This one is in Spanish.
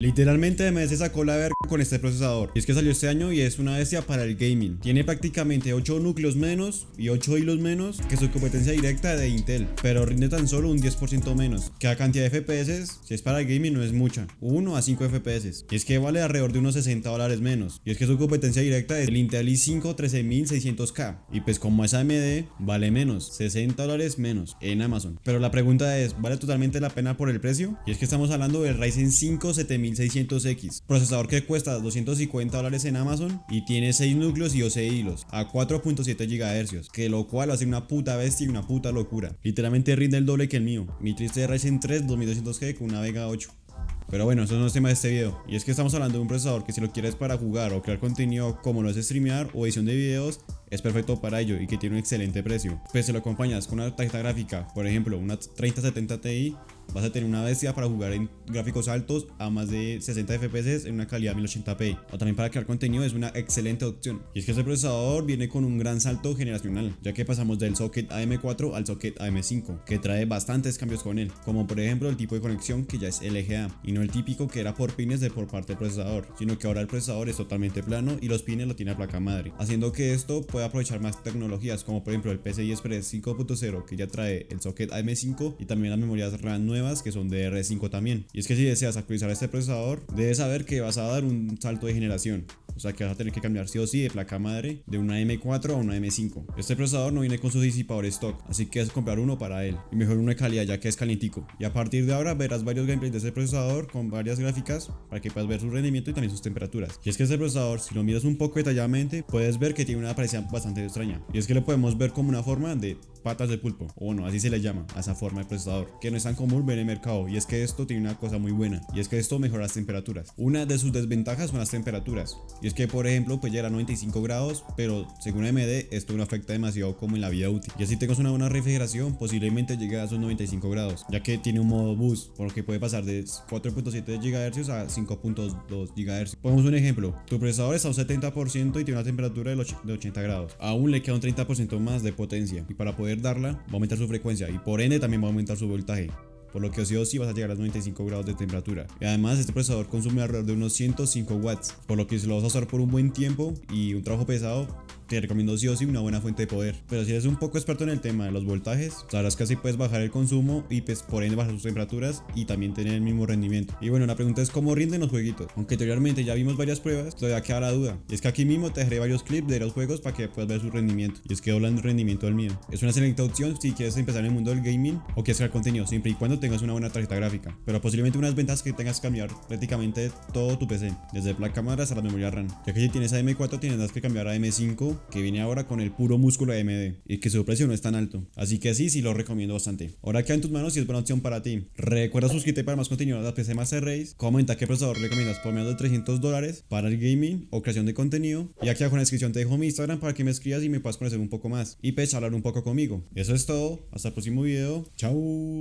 Literalmente AMD se sacó la verga con este procesador. Y es que salió este año y es una bestia para el gaming. Tiene prácticamente 8 núcleos menos y 8 hilos menos que su competencia directa de Intel, pero rinde tan solo un 10% menos, la cantidad de FPS, si es para el gaming no es mucha, 1 a 5 FPS, y es que vale alrededor de unos 60 dólares menos, y es que su competencia directa es el Intel i5 13600K, y pues como es AMD, vale menos, 60 dólares menos en Amazon. Pero la pregunta es, ¿vale totalmente la pena por el precio? Y es que estamos hablando del Ryzen 5 7000 1600X, procesador que cuesta 250 dólares en Amazon y tiene 6 núcleos y 12 hilos a 4.7 GHz, que lo cual hace una puta bestia y una puta locura. Literalmente rinde el doble que el mío. Mi triste Ryzen 3 2200G con una Vega 8. Pero bueno, eso no es tema de este video. Y es que estamos hablando de un procesador que si lo quieres para jugar o crear contenido como lo es streamear o edición de videos, es perfecto para ello y que tiene un excelente precio. Pues si lo acompañas con una tarjeta gráfica, por ejemplo una 3070 Ti, vas a tener una bestia para jugar en gráficos altos a más de 60 FPS en una calidad 1080p. O también para crear contenido es una excelente opción. Y es que este procesador viene con un gran salto generacional, ya que pasamos del socket AM4 al socket AM5, que trae bastantes cambios con él, como por ejemplo el tipo de conexión que ya es LGA, y no el típico que era por pines de por parte del procesador, sino que ahora el procesador es totalmente plano y los pines lo tiene a placa madre, haciendo que esto pueda aprovechar más tecnologías, como por ejemplo el PCI Express 5.0 que ya trae el socket AM5 y también las memorias RAM nuevas que son de R5 también. Y es que si deseas actualizar este procesador, debes saber que vas a dar un salto de generación. O sea que vas a tener que cambiar sí o sí de placa madre de una M4 a una M5. Este procesador no viene con su disipador stock, así que es comprar uno para él. Y mejor uno de calidad ya que es calientico. Y a partir de ahora verás varios gameplays de este procesador con varias gráficas para que puedas ver su rendimiento y también sus temperaturas. Y es que este procesador, si lo miras un poco detalladamente, puedes ver que tiene una apariencia bastante extraña. Y es que lo podemos ver como una forma de patas de pulpo, o bueno, así se le llama a esa forma de procesador, que no es tan común ver en el mercado, y es que esto tiene una cosa muy buena, y es que esto mejora las temperaturas. Una de sus desventajas son las temperaturas, y es que por ejemplo pues llega a 95 grados, pero según AMD esto no afecta demasiado como en la vida útil, y así tengas una buena refrigeración, posiblemente llegue a esos 95 grados, ya que tiene un modo boost, por lo que puede pasar de 4.7 GHz a 5.2 GHz. Pongamos un ejemplo, tu procesador está a un 70% y tiene una temperatura de 80 grados, aún le queda un 30% más de potencia, y para poder darla, va a aumentar su frecuencia y por ende también va a aumentar su voltaje por lo que sí o sí vas a llegar a los 95 grados de temperatura. Y además este procesador consume alrededor de unos 105 watts, por lo que si lo vas a usar por un buen tiempo y un trabajo pesado, te recomiendo sí o sí una buena fuente de poder. Pero si eres un poco experto en el tema de los voltajes, sabrás que así puedes bajar el consumo y pues por ende bajar sus temperaturas y también tener el mismo rendimiento. Y bueno, la pregunta es cómo rinden los jueguitos. Aunque anteriormente ya vimos varias pruebas, todavía queda la duda. Y es que aquí mismo te dejaré varios clips de los juegos para que puedas ver su rendimiento. Y es que doblan el rendimiento del mío. Es una excelente opción si quieres empezar en el mundo del gaming o quieres crear contenido, siempre y cuando tengas una buena tarjeta gráfica. Pero posiblemente unas ventas que tengas que cambiar prácticamente todo tu PC, desde placa madre hasta la memoria RAM. Ya que si tienes AM4 tendrás que cambiar a M5, que viene ahora con el puro músculo AMD y que su precio no es tan alto. Así que sí, sí lo recomiendo bastante. Ahora queda en tus manos y es buena opción para ti. Recuerda suscribirte para más contenido de PC Master Race. Comenta qué procesador recomiendas por menos de 300 dólares para el gaming o creación de contenido. Y aquí abajo en la descripción te dejo mi Instagram para que me escribas y me puedas conocer un poco más y pues hablar un poco conmigo. Eso es todo. Hasta el próximo video. Chao.